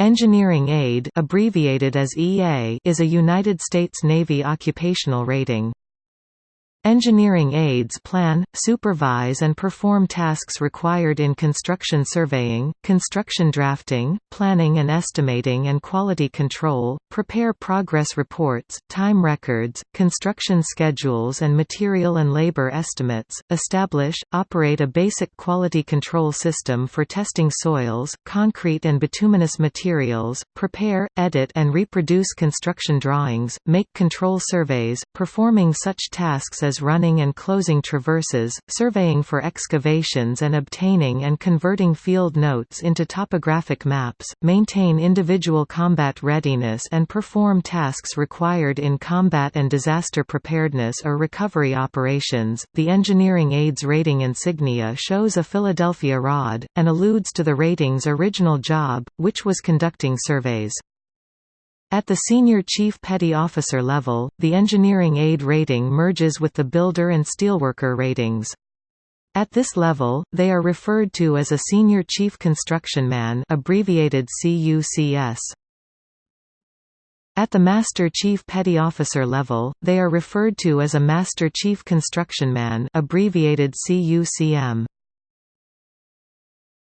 Engineering aide abbreviated as EA is a United States Navy occupational rating. Engineering aides plan, supervise and perform tasks required in construction surveying, construction drafting, planning and estimating and quality control, prepare progress reports, time records, construction schedules and material and labor estimates, establish, operate a basic quality control system for testing soils, concrete and bituminous materials, prepare, edit and reproduce construction drawings, make control surveys, performing such tasks as running and closing traverses, surveying for excavations and obtaining and converting field notes into topographic maps, maintain individual combat readiness and perform tasks required in combat and disaster preparedness or recovery operations. The engineering aids rating insignia shows a Philadelphia rod, and alludes to the rating's original job, which was conducting surveys. At the senior chief petty officer level, the engineering aide rating merges with the builder and steelworker ratings. At this level, they are referred to as a senior chief construction man abbreviated CUCS. At the Master Chief Petty Officer level, they are referred to as a Master Chief Construction Man abbreviated CUCM.